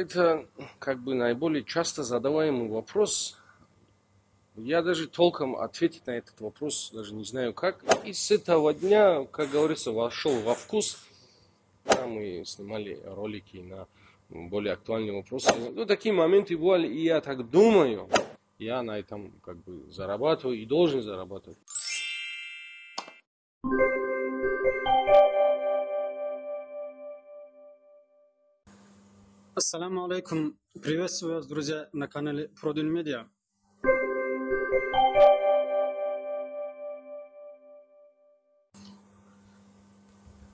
это как бы наиболее часто задаваемый вопрос. Я даже толком ответить на этот вопрос даже не знаю как. И с этого дня, как говорится, вошел во вкус. Да, мы снимали ролики на более актуальные вопросы. Ну, такие моменты бывали, и я так думаю, я на этом как бы зарабатываю и должен зарабатывать. Ассаламу алейкум. Приветствую вас, друзья, на канале Продин Медиа.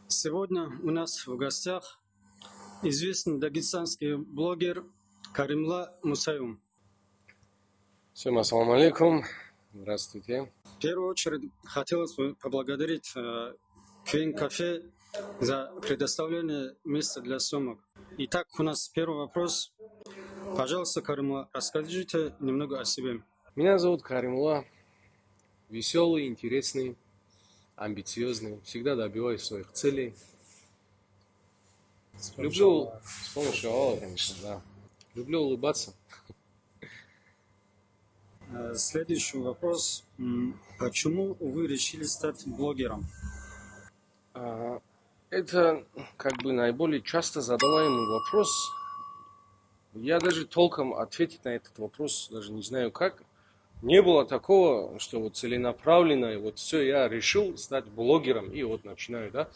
Сегодня у нас в гостях известный дагестанский блогер Каримла Мусаюм. Всем ассаламу алейкум. Здравствуйте. В первую очередь хотелось бы поблагодарить э, Квин Кафе за предоставление места для съемок. Итак, у нас первый вопрос. Пожалуйста, Каримла, расскажите немного о себе. Меня зовут Каримула. Веселый, интересный, амбициозный. Всегда добиваюсь своих целей. Люблю, с помощью Аллаха, конечно, да. Люблю улыбаться. Э, Следующий вопрос. Почему вы решили стать блогером? Это как бы наиболее часто задаваемый вопрос. Я даже толком ответить на этот вопрос даже не знаю как. Не было такого, что вот целенаправленно, вот все, я решил стать блогером, и вот начинаю, да.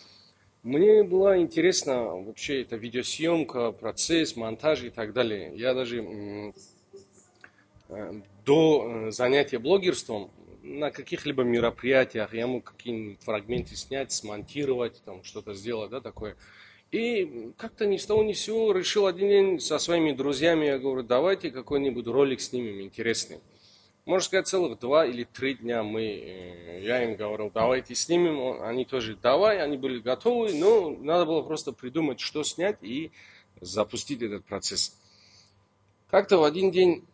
Мне была интересна вообще эта видеосъемка, процесс, монтаж и так далее. Я даже э, до э, занятия блогерством на каких-либо мероприятиях я мог какие-нибудь фрагменты снять, смонтировать, там что-то сделать, да, такое. И как-то ни с того ни с сего решил один день со своими друзьями, я говорю, давайте какой-нибудь ролик снимем интересный. Можно сказать, целых два или три дня мы, э, я им говорил, давайте снимем, Он- они тоже давай, они были готовы, но надо было просто придумать, что снять и запустить этот процесс. Как-то в один день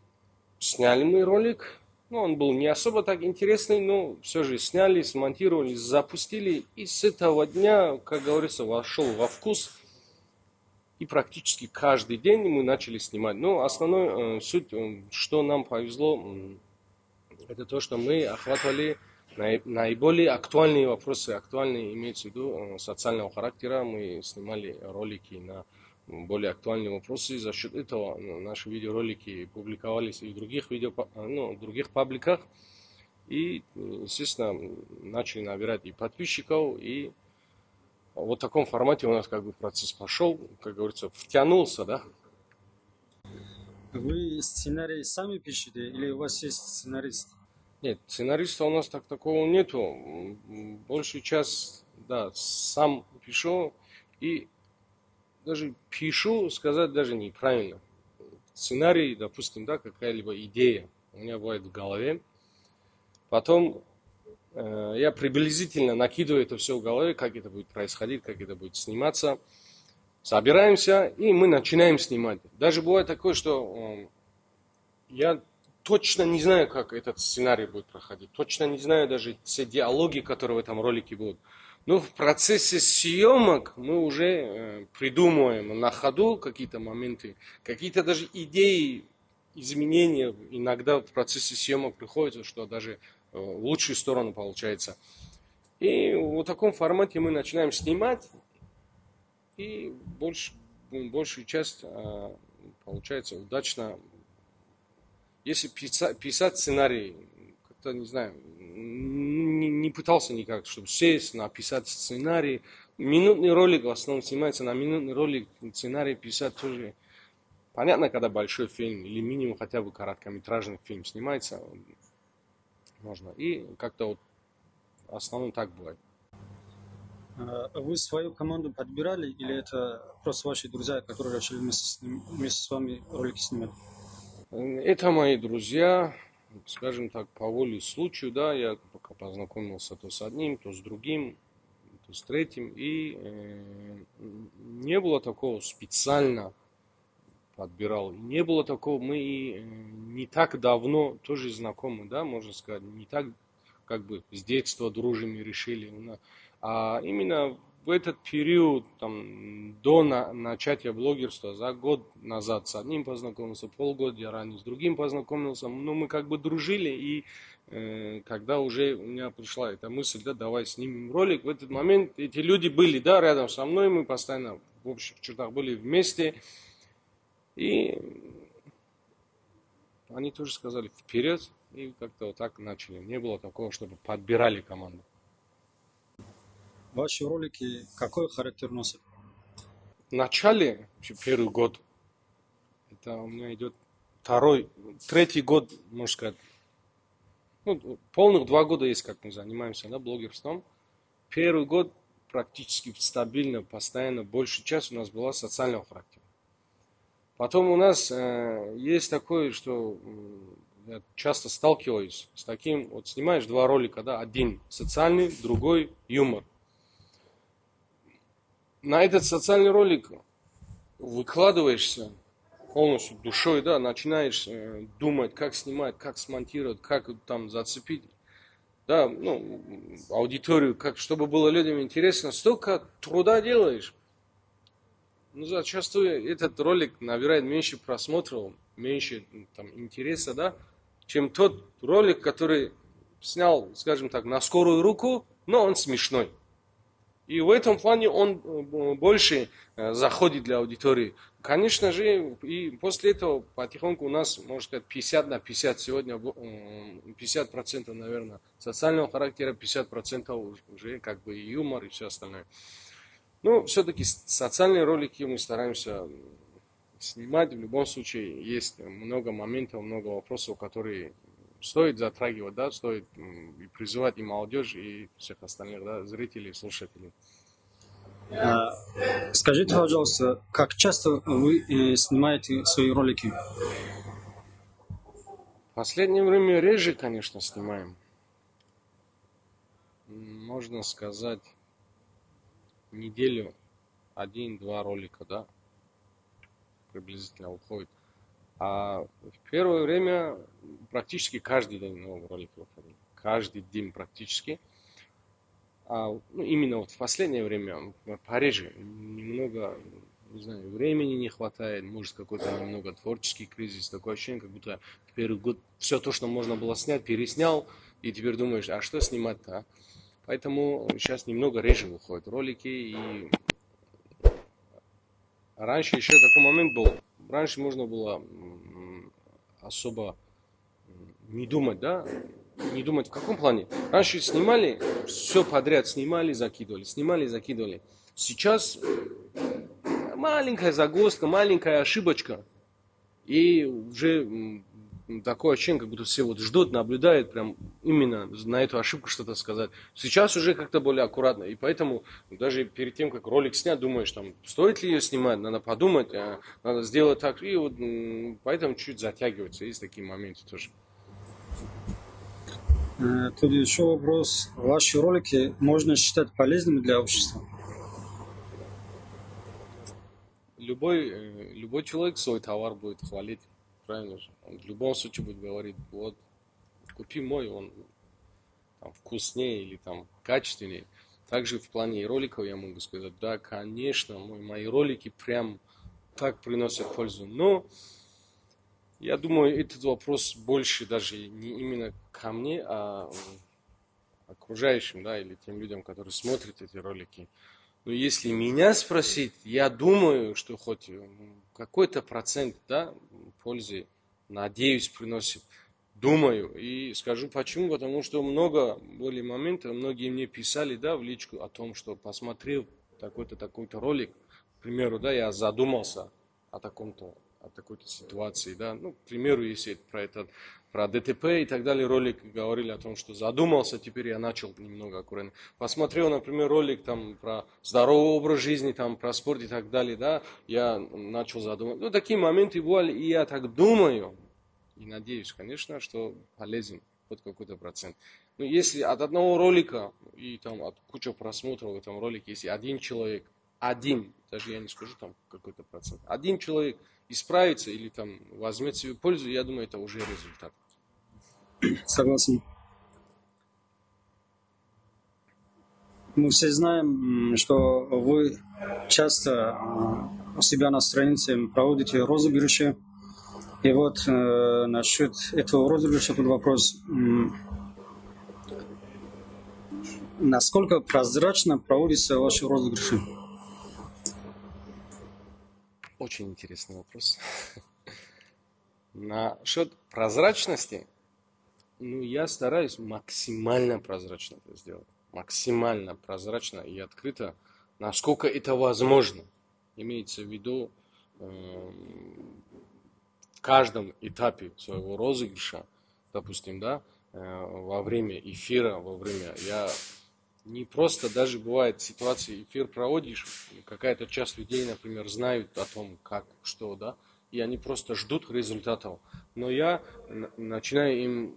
сняли мы ролик, ну, он был не особо так интересный, но все же сняли, смонтировали, запустили, и с этого дня, как говорится, вошел во вкус, и практически каждый день мы начали снимать. Но основной э, суть, э, что нам повезло, это то, что мы охватывали наи- наиболее актуальные вопросы, актуальные имеется в виду э, социального характера. Мы снимали ролики на более актуальные вопросы. За счет этого ну, наши видеоролики публиковались и в других, видео, ну, в других пабликах. И, естественно, начали набирать и подписчиков, и вот в таком формате у нас как бы процесс пошел, как говорится, втянулся, да. Вы сценарий сами пишете или у вас есть сценарист? Нет, сценариста у нас так такого нету. Большую часть, да, сам пишу и даже пишу, сказать даже неправильно. Сценарий, допустим, да, какая-либо идея у меня бывает в голове. Потом э, я приблизительно накидываю это все в голове, как это будет происходить, как это будет сниматься. Собираемся, и мы начинаем снимать. Даже бывает такое, что э, я точно не знаю, как этот сценарий будет проходить. Точно не знаю даже все диалоги, которые в этом ролике будут. Но в процессе съемок мы уже э, придумываем на ходу какие-то моменты, какие-то даже идеи, изменения иногда в процессе съемок приходят, что даже э, в лучшую сторону получается. И в таком формате мы начинаем снимать, и больш, большую часть э, получается удачно если писать, писать сценарий, как-то, не знаю, не, не пытался никак, чтобы сесть, написать сценарий. Минутный ролик в основном снимается на минутный ролик, сценарий писать тоже. Понятно, когда большой фильм или минимум хотя бы короткометражный фильм снимается, можно. И как-то вот в основном так бывает. Э, Вы свою команду подбирали или это просто ваши друзья, которые решили вместе с, вместе с вами ролики снимать? Это мои друзья, скажем так, по воле случаю, да, я пока познакомился то с одним, то с другим, то с третьим, и э, не было такого специально подбирал. Не было такого, мы и, э, не так давно тоже знакомы, да, можно сказать, не так как бы с детства дружим и решили. А именно в этот период, там, до на, начатия блогерства, за год назад с одним познакомился, полгода ранее с другим познакомился, ну, мы как бы дружили, и э, когда уже у меня пришла эта мысль, да, давай снимем ролик, в этот момент эти люди были, да, рядом со мной, мы постоянно в общих чертах были вместе, и они тоже сказали вперед, и как-то вот так начали. Не было такого, чтобы подбирали команду. Ваши ролики какой характер носят? В начале, первый год, это у меня идет второй, третий год, можно сказать, ну, полных два года есть, как мы занимаемся, да, блогерством. Первый год практически стабильно, постоянно, большая часть у нас была социального характера. Потом у нас э, есть такое, что я часто сталкиваюсь с таким, вот снимаешь два ролика, да, один социальный, другой юмор. На этот социальный ролик выкладываешься полностью душой, да, начинаешь э, думать, как снимать, как смонтировать, как там зацепить, да, ну, аудиторию, как, чтобы было людям интересно, столько труда делаешь. Ну, зачастую этот ролик набирает меньше просмотров, меньше там, интереса, да, чем тот ролик, который снял, скажем так, на скорую руку, но он смешной. И в этом плане он э, больше э, заходит для аудитории. Конечно же, и после этого потихоньку у нас, можно сказать, 50 на 50 сегодня, 50% процентов, наверное, социального характера, 50% процентов уже как бы юмор и все остальное. Ну, все-таки социальные ролики мы стараемся снимать. В любом случае, есть много моментов, много вопросов, которые стоит затрагивать, да, стоит и призывать и молодежь, и всех остальных да, зрителей, слушателей. А, скажите, пожалуйста, как часто вы э, снимаете свои ролики? В последнее время реже, конечно, снимаем. Можно сказать, неделю один-два ролика, да, приблизительно уходит. А в первое время практически каждый день новый ролик выходил. Каждый день практически. А ну, именно вот в последнее время пореже немного, не знаю, времени не хватает, может какой-то немного творческий кризис, такое ощущение, как будто в первый год все то, что можно было снять, переснял, и теперь думаешь, а что снимать-то, а? Поэтому сейчас немного реже выходят ролики. И раньше еще такой момент был. Раньше можно было особо не думать, да, не думать в каком плане. Раньше снимали, все подряд снимали, закидывали, снимали, закидывали. Сейчас маленькая загвоздка, маленькая ошибочка, и уже такое ощущение, как будто все вот ждут, наблюдают, прям именно на эту ошибку что-то сказать. Сейчас уже как-то более аккуратно, и поэтому даже перед тем, как ролик снять, думаешь, там, стоит ли ее снимать, надо подумать, а, надо сделать так, и вот поэтому чуть затягивается, есть такие моменты тоже. Э, тут еще вопрос. Ваши ролики можно считать полезными для общества? Любой, э, любой человек свой товар будет хвалить правильно же? Он в любом случае будет говорить, вот, купи мой, он там, вкуснее или там качественнее. Также в плане роликов я могу сказать, да, конечно, мой, мои ролики прям так приносят пользу. Но я думаю, этот вопрос больше даже не именно ко мне, а окружающим, да, или тем людям, которые смотрят эти ролики. Но если меня спросить, я думаю, что хоть какой-то процент да, пользы, надеюсь, приносит. Думаю. И скажу почему. Потому что много были моментов, многие мне писали да, в личку о том, что посмотрел такой-то, такой-то ролик. К примеру, да, я задумался о таком-то о такой-то ситуации, да, ну, к примеру, если про этот, про ДТП и так далее ролик говорили о том, что задумался, теперь я начал немного аккуратно. Посмотрел, например, ролик там про здоровый образ жизни, там про спорт и так далее, да, я начал задумываться. Ну, такие моменты бывали, и я так думаю, и надеюсь, конечно, что полезен хоть какой-то процент. Но если от одного ролика и там от кучи просмотров в этом ролике, если один человек, один, даже я не скажу там какой-то процент, один человек – исправится или там возьмет себе пользу, я думаю, это уже результат. Согласен. Мы все знаем, что вы часто у себя на странице проводите розыгрыши. И вот э, насчет этого розыгрыша тут вопрос. Насколько прозрачно проводятся ваши розыгрыши? Очень интересный вопрос. Насчет прозрачности, ну, я стараюсь максимально прозрачно это сделать. Максимально прозрачно и открыто, насколько это возможно. Имеется в виду э, в каждом этапе своего розыгрыша, допустим, да, э, во время эфира, во время я не просто даже бывает ситуации, эфир проводишь, какая-то часть людей, например, знают о том, как, что, да, и они просто ждут результатов. Но я начинаю им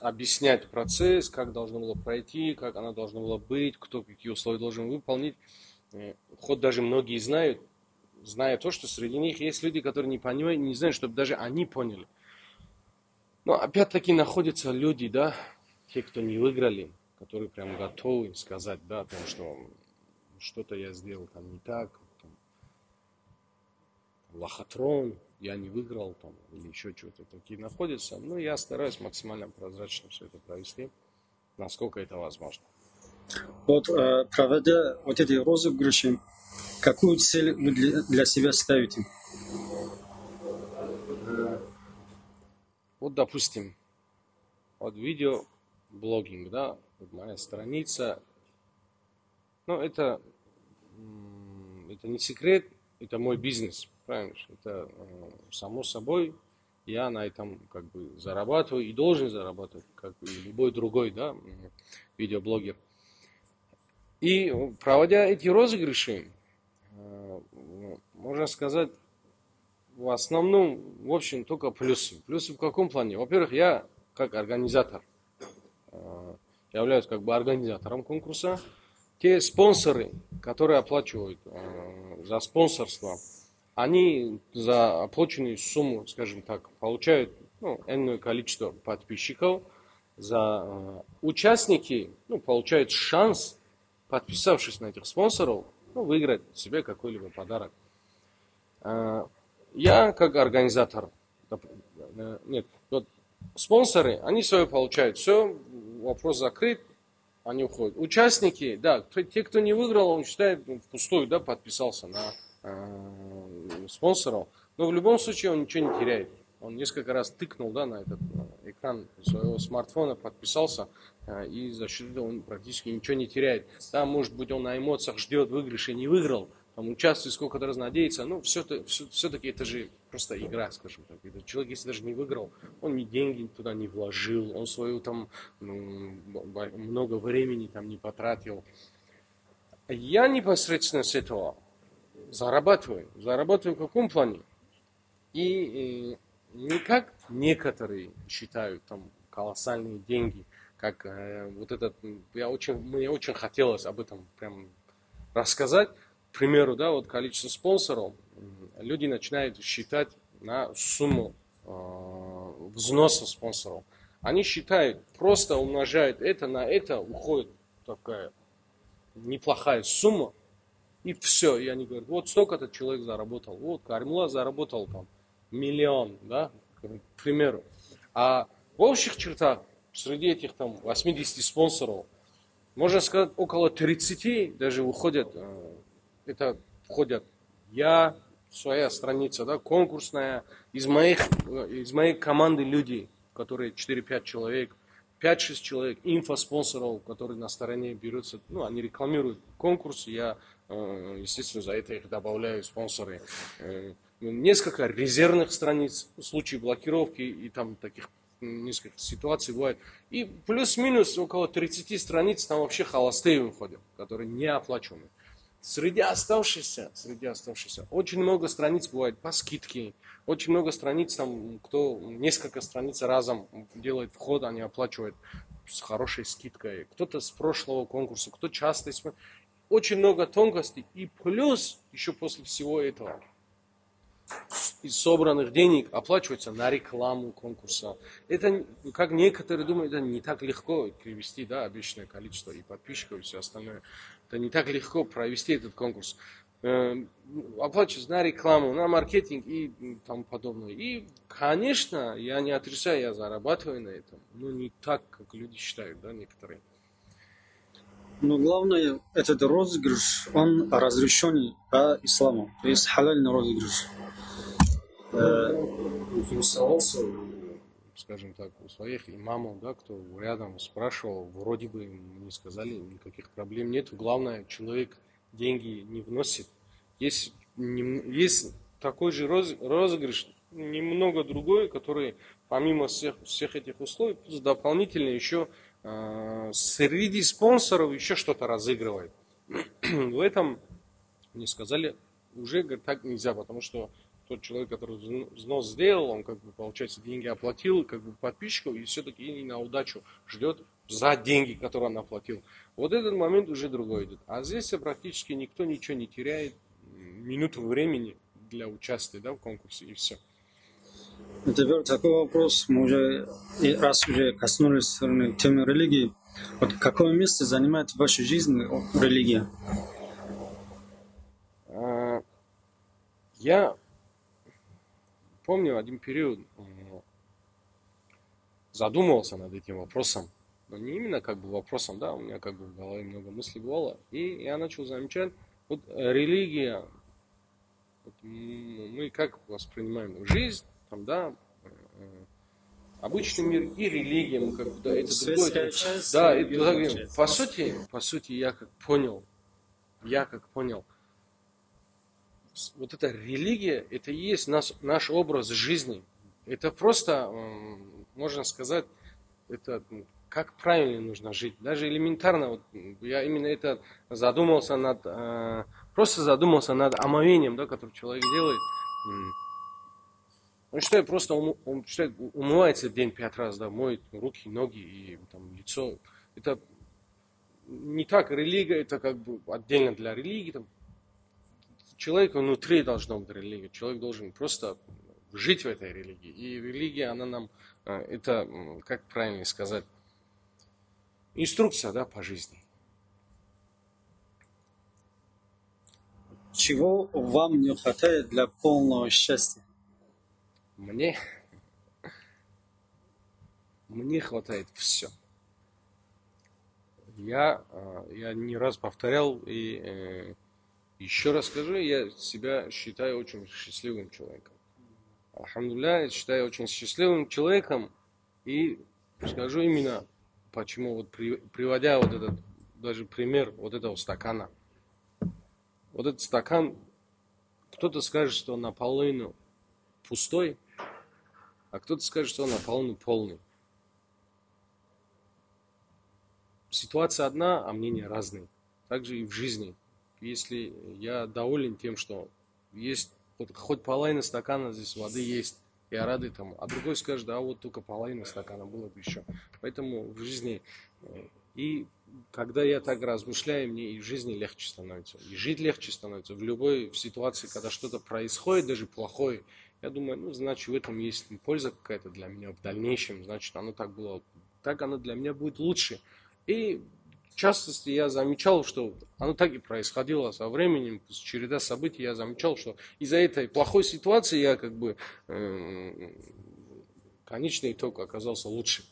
объяснять процесс, как должно было пройти, как она должна была быть, кто какие условия должен выполнить. Э, хоть даже многие знают, зная то, что среди них есть люди, которые не понимают, не знают, чтобы даже они поняли. Но опять-таки находятся люди, да, те, кто не выиграли, которые прям готовы сказать, да, о том, что что-то я сделал там не так, там, лохотрон, я не выиграл там, или еще чего-то такие находятся. Но я стараюсь максимально прозрачно все это провести, насколько это возможно. Вот э, проводя вот эти розыгрыши, какую цель вы для, для себя ставите? Вот, допустим, вот видео блогинг, да, моя страница. Но ну, это, это не секрет, это мой бизнес, правильно? Это э, само собой, я на этом как бы зарабатываю и должен зарабатывать, как и любой другой, да, видеоблогер. И проводя эти розыгрыши, э, можно сказать, в основном, в общем, только плюсы. Плюсы в каком плане? Во-первых, я как организатор э, являюсь как бы организатором конкурса. Те спонсоры, которые оплачивают э, за спонсорство, они за оплаченную сумму, скажем так, получают ну, энное количество подписчиков. За э, участники ну, получают шанс, подписавшись на этих спонсоров, ну, выиграть себе какой-либо подарок. Э, я как организатор, э, нет, вот спонсоры, они свое получают, все, вопрос закрыт, они уходят. Участники, да, те, кто не выиграл, он считает ну, впустую, да, подписался на э, спонсоров. Но в любом случае он ничего не теряет. Он несколько раз тыкнул да, на этот экран своего смартфона, подписался, э, и за счет этого он практически ничего не теряет. Да, может быть, он на эмоциях ждет выигрыша и не выиграл, там участвует, сколько-то раз надеется, ну, все-таки все, все это же просто игра, скажем так. Этот человек, если даже не выиграл, он ни деньги туда не вложил, он свою там ну, много времени там не потратил. Я непосредственно с этого зарабатываю. Зарабатываю в каком плане? И, и не как некоторые считают там колоссальные деньги, как э, вот этот, я очень, мне очень хотелось об этом прям рассказать, примеру, да, вот количество спонсоров, люди начинают считать на сумму э, взноса спонсоров. Они считают, просто умножают это на это, уходит такая неплохая сумма, и все. И они говорят, вот столько этот человек заработал, вот Кармула заработал там миллион, да, к примеру. А в общих чертах, среди этих там 80 спонсоров, можно сказать, около 30 даже выходят э, это входят я, своя страница, да, конкурсная, из моих, из моей команды людей, которые 4-5 человек, 5-6 человек, инфоспонсоров, которые на стороне берутся, ну, они рекламируют конкурс, я, э, естественно, за это их добавляю спонсоры. Э, несколько резервных страниц в случае блокировки и там таких несколько ситуаций бывает. И плюс-минус около 30 страниц там вообще холостые выходят, которые не оплачены. Среди оставшихся, среди оставшихся, очень много страниц бывает по скидке. Очень много страниц, там, кто несколько страниц разом делает вход, они оплачивают с хорошей скидкой. Кто-то с прошлого конкурса, кто часто. Очень много тонкостей. И плюс, еще после всего этого, из собранных денег оплачивается на рекламу конкурса. Это, как некоторые думают, это не так легко привести, да, обещанное количество и подписчиков, и все остальное. Это не так легко провести этот конкурс. Э, оплачивается на рекламу, на маркетинг и тому подобное. И, конечно, я не отрицаю, я зарабатываю на этом. Но не так, как люди считают, да, некоторые. Но главное, этот розыгрыш, он разрешенный по исламу. То есть халальный розыгрыш интересовался, скажем так, у своих имамов, да, кто рядом спрашивал, вроде бы им не сказали, никаких проблем нет. Главное, человек деньги не вносит. Есть, не, есть такой же роз, розыгрыш, немного другой, который помимо всех, всех этих условий, дополнительно еще э, среди спонсоров еще что-то разыгрывает. В этом мне сказали, уже говорит, так нельзя, потому что тот человек, который взнос сделал, он как бы, получается, деньги оплатил как бы подписчику и все-таки и на удачу ждет за деньги, которые он оплатил. Вот этот момент уже другой идет. А здесь практически никто ничего не теряет, минуту времени для участия да, в конкурсе и все. Теперь такой вопрос, мы уже, раз уже коснулись темы религии, вот какое место занимает в вашей жизни религия? А, я помню один период задумывался над этим вопросом. Но не именно как бы вопросом, да, у меня как бы в голове много мыслей было. И я начал замечать, вот религия, вот мы как воспринимаем жизнь, там, да, э, обычный мир и религия, мы как бы, да, это другое. Да, это, по сути, по сути, я как понял, я как понял, вот эта религия, это и есть наш, наш образ жизни. Это просто, можно сказать, это как правильно нужно жить. Даже элементарно, вот, я именно это задумался над, э, просто задумался над омовением, да, который человек делает. Он считает просто, он считает, умывается в день пять раз, да, моет руки, ноги и там, лицо. Это не так религия, это как бы отдельно для религии, там, человека внутри должна быть религия. Человек должен просто жить в этой религии. И религия, она нам, э, это, как правильно сказать, инструкция да, по жизни. Чего вам не хватает для полного счастья? Мне? Мне хватает все. Я, э, я не раз повторял и э, еще раз скажу, я себя считаю очень счастливым человеком. Алхамдулля, я считаю очень счастливым человеком. И скажу именно, почему, вот при, приводя вот этот, даже пример вот этого стакана. Вот этот стакан, кто-то скажет, что он наполовину пустой, а кто-то скажет, что он наполовину полный. Ситуация одна, а мнения разные. Также и в жизни если я доволен тем, что есть вот, хоть половина стакана здесь воды есть, я рад этому. А другой скажет, да, вот только половина стакана было бы еще. Поэтому в жизни э, и когда я так размышляю, мне и в жизни легче становится. И жить легче становится. В любой ситуации, когда что-то происходит, даже плохое, я думаю, ну, значит, в этом есть польза какая-то для меня в дальнейшем. Значит, оно так было, так оно для меня будет лучше. И в частности, я замечал, что оно так и происходило со временем, череда событий я замечал, что из-за этой плохой ситуации я как бы э, конечный итог оказался лучше.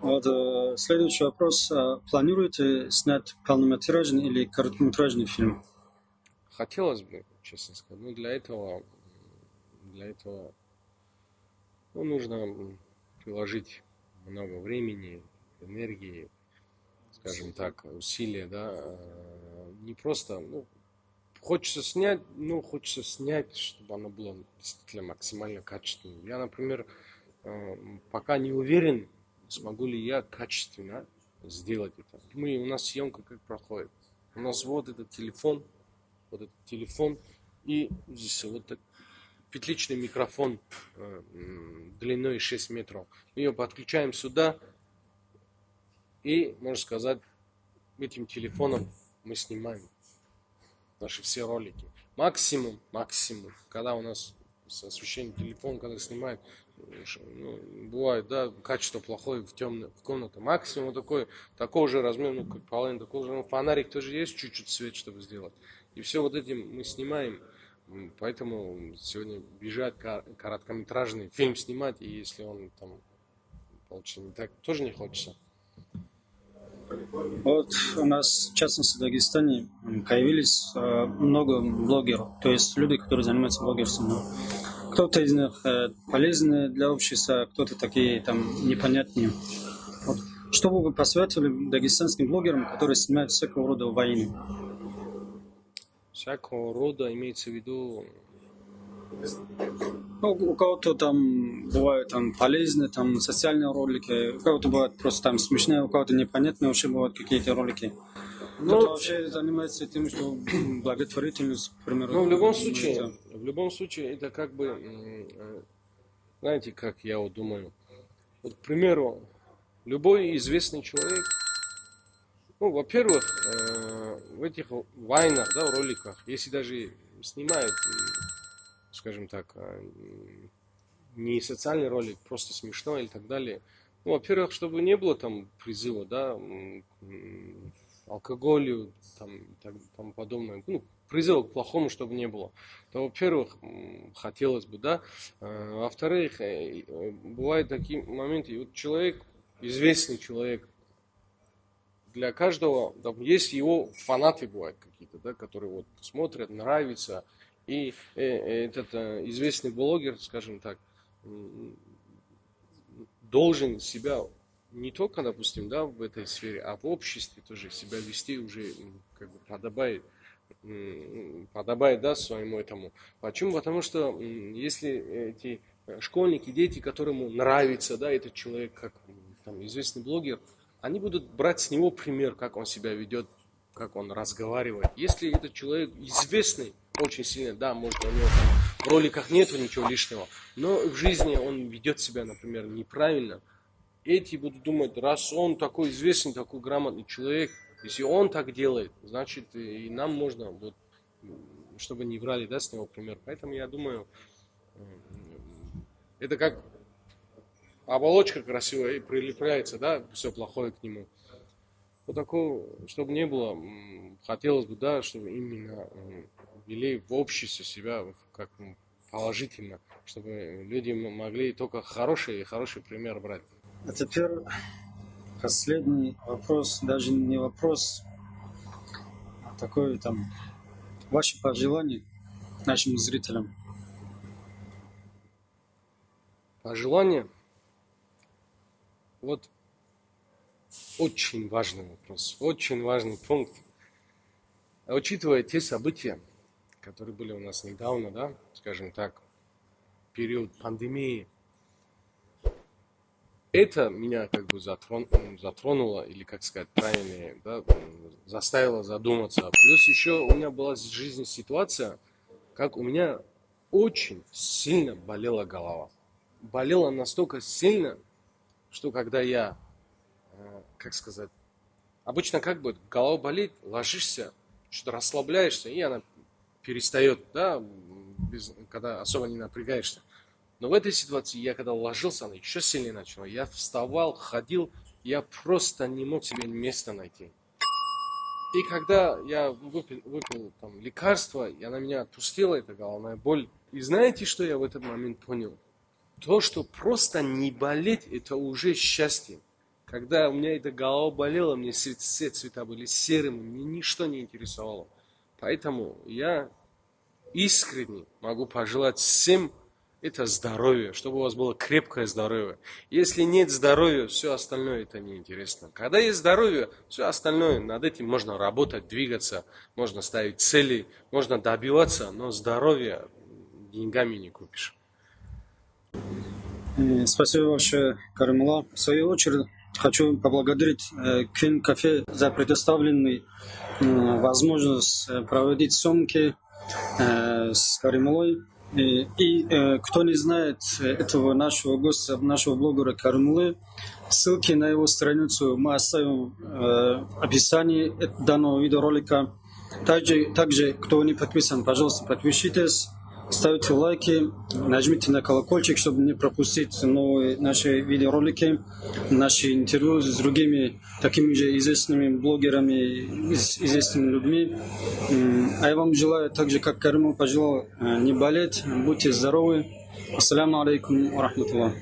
Вот э, следующий вопрос. А планируете снять полнометражный или короткометражный фильм? Хотелось бы, честно сказать. Но для этого, для этого ну, нужно приложить много времени, энергии, скажем так, усилия, да, э, не просто, ну, хочется снять, ну, хочется снять, чтобы оно было действительно максимально качественным. Я, например, э, пока не уверен, смогу ли я качественно сделать это. Мы, у нас съемка как проходит. У нас вот этот телефон, вот этот телефон, и здесь вот так, петличный микрофон э, длиной 6 метров. Мы ее подключаем сюда, и, можно сказать, этим телефоном мы снимаем наши все ролики. Максимум, максимум, когда у нас с освещением телефон, когда снимает, ну, бывает, да, качество плохое в темной в комнате. Максимум такой, такого же размера, ну, как половина, такого же, ну, фонарик тоже есть, чуть-чуть свет, чтобы сделать. И все вот этим мы снимаем. Поэтому сегодня бежать короткометражный фильм снимать, и если он там получится не так, тоже не хочется. Вот у нас, в частности, в Дагестане появились э, много блогеров, то есть люди, которые занимаются блогерством. Кто-то из них э, полезны для общества, кто-то такие там непонятные. Вот. Что бы вы посоветовали дагестанским блогерам, которые снимают всякого рода войны? Всякого рода имеется в виду ну, у кого-то там бывают там полезные, там социальные ролики, у кого-то бывают просто там смешные, у кого-то непонятные вообще бывают какие-то ролики. Ну, Кто-то вообще занимается тем, что благотворительность, к примеру. Ну, в любом случае, в любом случае, это как бы, э, знаете, как я вот думаю, вот, к примеру, любой известный человек, ну, во-первых, э, в этих вайнах, да, роликах, если даже снимают скажем так, а, не социальный ролик, просто смешно или так далее. Ну, во-первых, чтобы не было там призыва, да, алкоголю, там, и так, тому подобное. Ну, призыва к плохому, чтобы не было. То, во-первых, хотелось бы, да. А, во-вторых, э, э, бывают такие моменты, вот человек, известный человек, для каждого, там, есть его фанаты бывают какие-то, да, которые вот смотрят, нравится, и э, э, этот э, известный блогер, скажем так, должен себя не только, допустим, да, в этой сфере, а в обществе тоже себя вести уже как бы подобает, подобает, да, своему этому. Почему? Потому что если эти школьники, дети, которому нравится, да, этот человек, как там, известный блогер, они будут брать с него пример, как он себя ведет, как он разговаривает. Если этот человек известный, очень сильно, да, может, у него в роликах нету ничего лишнего, но в жизни он ведет себя, например, неправильно. Эти будут думать, раз он такой известный, такой грамотный человек, если он так делает, значит и нам можно, вот, чтобы не брали, да, с него пример. Поэтому я думаю, это как оболочка красивая и прилепляется, да, все плохое к нему. Вот такого, чтобы не было, хотелось бы, да, чтобы именно вели в обществе себя как положительно, чтобы люди могли только хороший и хороший пример брать. А теперь последний вопрос, даже не вопрос, а такой там ваши пожелания нашим зрителям. Пожелания? Вот очень важный вопрос, очень важный пункт. Учитывая те события, которые были у нас недавно, да, скажем так, период пандемии, это меня как бы затрон, затронуло, или как сказать правильнее, да, заставило задуматься. Плюс еще у меня была в жизни ситуация, как у меня очень сильно болела голова. Болела настолько сильно, что когда я, э, как сказать, обычно как бы голова болит, ложишься, что-то расслабляешься, и она перестает, да, без, когда особо не напрягаешься. Но в этой ситуации я когда ложился, она еще сильнее начала. Я вставал, ходил, я просто не мог себе места найти. И когда я выпил, выпил там, лекарство, и она меня отпустила, эта головная боль. И знаете, что я в этот момент понял? То, что просто не болеть, это уже счастье. Когда у меня эта голова болела, мне все цвета были серыми, мне ничто не интересовало. Поэтому я искренне могу пожелать всем это здоровье, чтобы у вас было крепкое здоровье. Если нет здоровья, все остальное это неинтересно. Когда есть здоровье, все остальное, над этим можно работать, двигаться, можно ставить цели, можно добиваться, но здоровье деньгами не купишь. Э, спасибо большое, Каримула. В свою очередь, хочу поблагодарить Квин Кафе за предоставленный возможность э, проводить съемки э, с Каримулой. И, и э, кто не знает этого нашего гостя, нашего блогера Каримулы, ссылки на его страницу мы оставим в описании данного видеоролика. Также, также, кто не подписан, пожалуйста, подпишитесь. Ставьте лайки, нажмите на колокольчик, чтобы не пропустить новые наши видеоролики, наши интервью с другими такими же известными блогерами, известными людьми. А я вам желаю, так же, как Каримов пожелал, не болеть, будьте здоровы. Ассаламу алейкум ва рахматуллах.